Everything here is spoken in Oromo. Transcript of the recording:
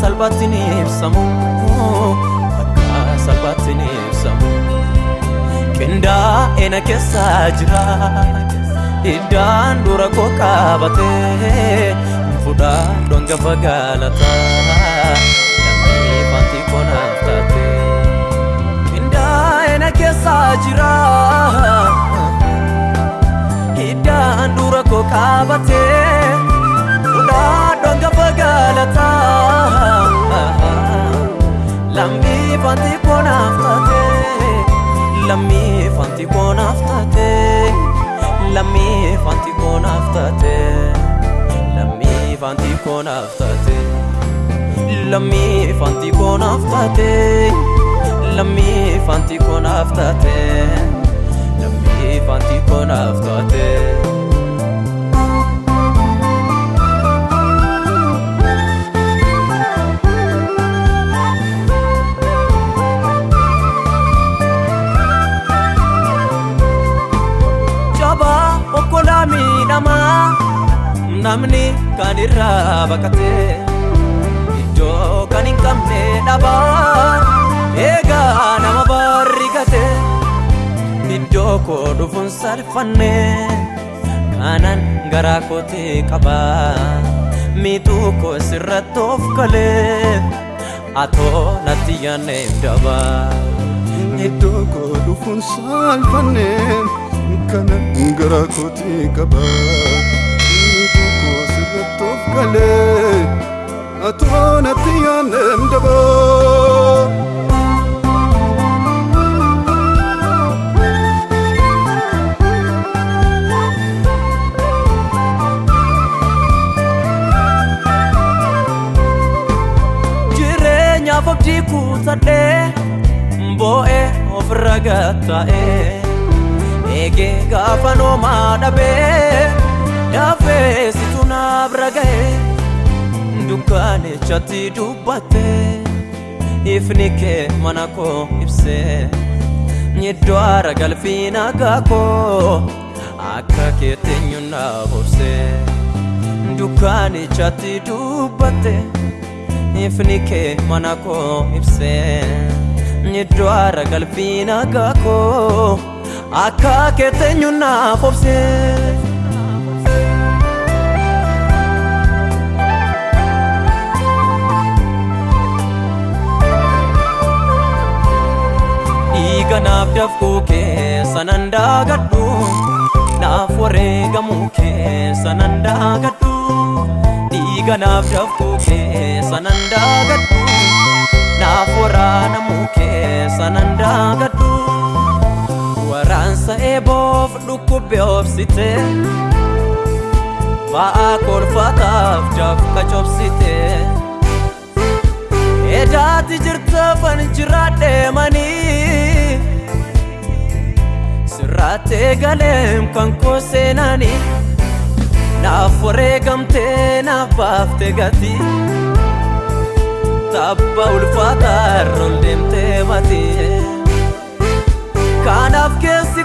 salphaatti ni ibsamu akka salphaatti ni ibsamu qindaa'ee na keessa jira iddaan dura koo qaabatee fudhaa dhongafa galata lammii fanti konaaf taate qindaa'ee na keessa jira iddaan dura koo qaabatee dhongafa galata lammii fanti konaaf taate lammii fanti konaaf taate lammii fanti konaaf taate lammii fanti konaaf taate lammii fanti konaaf taate lammii fanti konaaf taate lammii fanti konaaf taate. Miidhamaa namni kan irraa baqate iddoo kan hin qabne dhabaa eegaa nama barrigate iddoo koo dhufuun salphanne kanan garaa kootee qabaa miixuu koo sirratti of galee atoo natti yaanneef dabaa. Iddoo koo dhufuun salphanneen kana garaa kootii qaba. Sirratti of galee atoo natti yaanneem dabaa. jireenyaaf abdii kuutadhee boo'ee ofirra gatta'ee eegee gaafa noomaa dhabee dafee situ naaf raga'ee dukkaanichatti dubbattee ifni kee mana koo ibsee iddoo aara galfii nagaa koo akka keetti eenyuun obsee dukkaanichatti dubbattee ifni kee mana koo ibsee iddoo aara galfii nagaa koo akka keetti eenyuun obsee. dhiiga naaf dafquu keessa nan daagadhu naaf wareegamuu keessa nan daagadhu dhiiga naaf dafquu keessa nan daagadhu naaf waraanamuu keessa nan daagadhu eeboof dhukkubbe obsite ba'aa kolfataaf jafka cobsite edaati jirta fan jiraadheemanii sirraattee galeem kan koo seenanii naaf wareegamtee naaf baafte gati. Tabba ulfaataa irroon deemtee matii kanaaf keessi